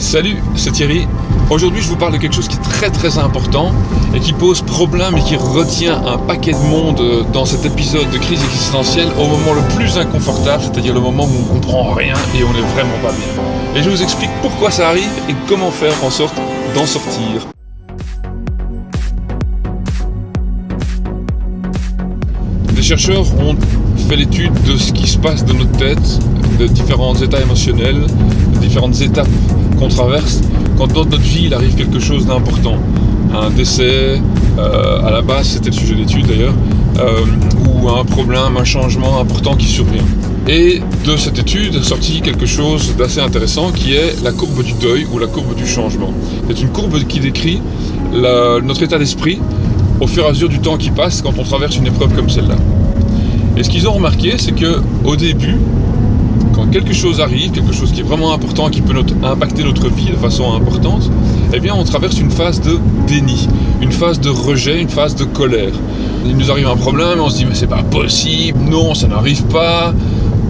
Salut, c'est Thierry. Aujourd'hui, je vous parle de quelque chose qui est très très important et qui pose problème et qui retient un paquet de monde dans cet épisode de crise existentielle au moment le plus inconfortable, c'est-à-dire le moment où on ne comprend rien et on n'est vraiment pas bien. Et je vous explique pourquoi ça arrive et comment faire en sorte d'en sortir. Des chercheurs ont fait l'étude de ce qui se passe dans notre tête, de différents états émotionnels, de différentes étapes qu'on traverse quand dans notre vie il arrive quelque chose d'important. Un décès, euh, à la base c'était le sujet d'étude d'ailleurs, euh, ou un problème, un changement important qui survient. Et de cette étude est sorti quelque chose d'assez intéressant qui est la courbe du deuil ou la courbe du changement. C'est une courbe qui décrit notre état d'esprit au fur et à mesure du temps qui passe quand on traverse une épreuve comme celle-là. Et ce qu'ils ont remarqué, c'est que au début, quand quelque chose arrive, quelque chose qui est vraiment important, qui peut impacter notre vie de façon importante, eh bien on traverse une phase de déni, une phase de rejet, une phase de colère. Il nous arrive un problème on se dit mais c'est pas possible, non ça n'arrive pas,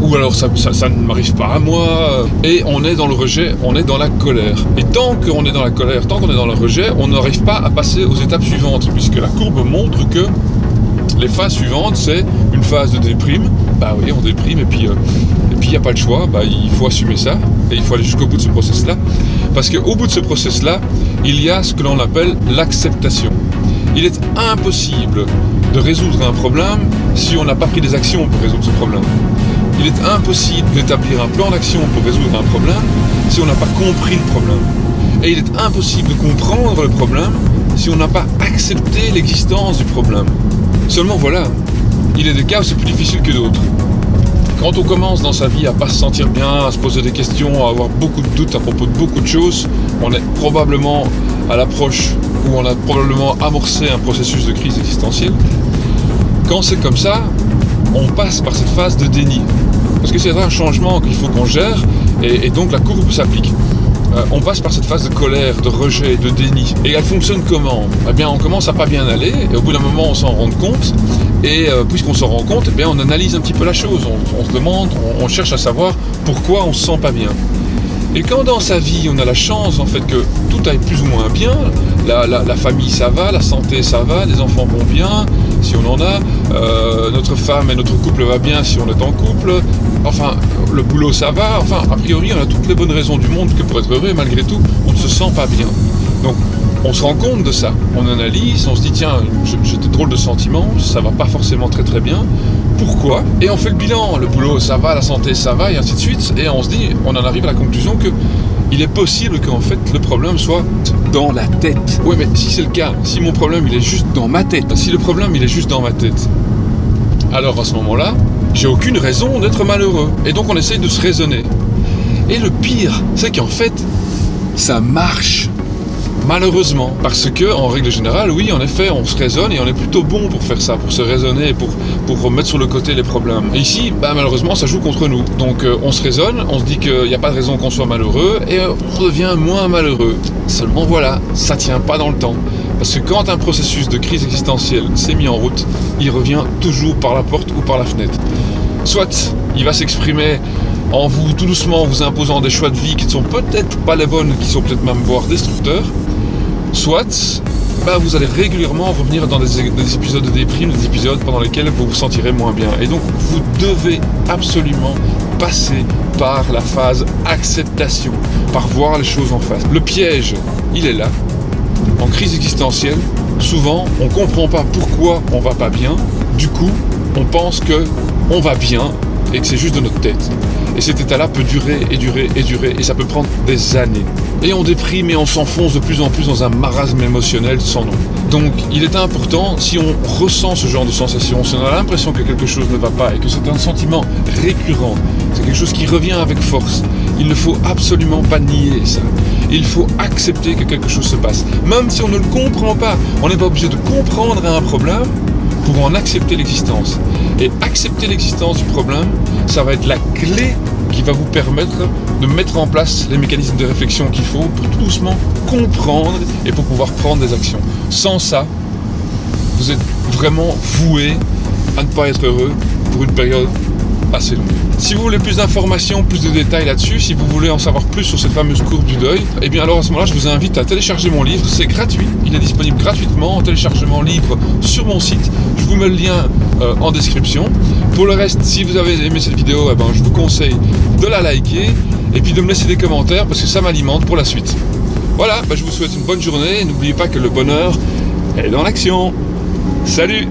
ou alors ça ne m'arrive pas à moi, et on est dans le rejet, on est dans la colère. Et tant qu'on est dans la colère, tant qu'on est dans le rejet, on n'arrive pas à passer aux étapes suivantes, puisque la courbe montre que les phases suivantes, c'est une phase de déprime. Bah oui, on déprime et puis euh, et puis il n'y a pas le choix. Bah, il faut assumer ça et il faut aller jusqu'au bout de ce process-là. Parce qu'au bout de ce process-là, il y a ce que l'on appelle l'acceptation. Il est impossible de résoudre un problème si on n'a pas pris des actions pour résoudre ce problème. Il est impossible d'établir un plan d'action pour résoudre un problème si on n'a pas compris le problème. Et il est impossible de comprendre le problème si on n'a pas accepté l'existence du problème. Seulement voilà, il est des cas où c'est plus difficile que d'autres. Quand on commence dans sa vie à pas se sentir bien, à se poser des questions, à avoir beaucoup de doutes à propos de beaucoup de choses, on est probablement à l'approche où on a probablement amorcé un processus de crise existentielle. Quand c'est comme ça, on passe par cette phase de déni. Parce que c'est un changement qu'il faut qu'on gère et donc la courbe s'applique. Euh, on passe par cette phase de colère, de rejet, de déni. Et elle fonctionne comment? Eh bien, on commence à pas bien aller, et au bout d'un moment, on s'en rend compte. Et euh, puisqu'on s'en rend compte, eh bien, on analyse un petit peu la chose. On, se demande, on, cherche à savoir pourquoi on se sent pas bien. Et quand dans sa vie, on a la chance en fait que tout aille plus ou moins bien, la, famille ça va, la santé ça va, les enfants vont bien, on en a, euh, notre femme et notre couple va bien si on est en couple, enfin le boulot ça va, enfin a priori on a toutes les bonnes raisons du monde que pour être heureux, malgré tout, on ne se sent pas bien. Donc on se rend compte de ça, on analyse, on se dit tiens, j'ai des drôles de sentiments, ça va pas forcément très très bien, pourquoi? Et on fait le bilan, le boulot ça va, la santé ça va, et ainsi de suite, et on se dit, on en arrive à la conclusion que il est possible qu'en fait le problème soit dans la tête. Oui mais si c'est le cas, si mon problème il est juste dans ma tête, si le problème il est juste dans ma tête, alors à ce moment-là, j'ai aucune raison d'être malheureux. Et donc on essaye de se raisonner. Et le pire, c'est qu'en fait, ça marche. Malheureusement, parce que en règle générale, oui, en effet, on se raisonne et on est plutôt bon pour faire ça, pour se raisonner, pour, remettre sur le côté les problèmes. Ici, bah, malheureusement, ça joue contre nous. Donc euh, on se raisonne, on se dit qu'il n'y a pas de raison qu'on soit malheureux et on devient moins malheureux. Seulement voilà, ça tient pas dans le temps. Parce que quand un processus de crise existentielle s'est mis en route, il revient toujours par la porte ou par la fenêtre. Soit il va s'exprimer en vous tout doucement vous imposant des choix de vie qui ne sont peut-être pas les bonnes, qui sont peut-être même voire destructeurs, soit bah, vous allez régulièrement revenir dans des, épisodes de déprime, des épisodes pendant lesquels vous vous sentirez moins bien. Et donc vous devez absolument passer par la phase acceptation, par voir les choses en face. Le piège, il est là. En crise existentielle, souvent on ne comprend pas pourquoi on va pas bien. Du coup, on pense que on va bien et que c'est juste de notre tête. Et cet état-là peut durer et durer et durer, et ça peut prendre des années. Et on déprime et on s'enfonce de plus en plus dans un marasme émotionnel sans nom. Donc il est important, si on ressent ce genre de sensation, si on a l'impression que quelque chose ne va pas et que c'est un sentiment récurrent, c'est quelque chose qui revient avec force, il ne faut absolument pas nier ça. Il faut accepter que quelque chose se passe. Même si on ne le comprend pas, on n'est pas obligé de comprendre un problème pour en accepter l'existence. Et accepter l'existence du problème, ça va être la clé qui va vous permettre de mettre en place les mécanismes de réflexion qu'il faut pour tout doucement comprendre et pour pouvoir prendre des actions. Sans ça, vous êtes vraiment voué à ne pas être heureux pour une période assez longue. Si vous voulez plus d'informations, plus de détails là-dessus, si vous voulez en savoir plus sur cette fameuse courbe du deuil, eh bien alors à ce moment-là, je vous invite à télécharger mon livre. C'est gratuit. Il est disponible gratuitement en téléchargement libre sur mon site. Je vous mets le lien euh, en description. Pour le reste, si vous avez aimé cette vidéo, eh ben, je vous conseille de la liker et puis de me laisser des commentaires parce que ça m'alimente pour la suite. Voilà, bah, je vous souhaite une bonne journée. N'oubliez pas que le bonheur est dans l'action. Salut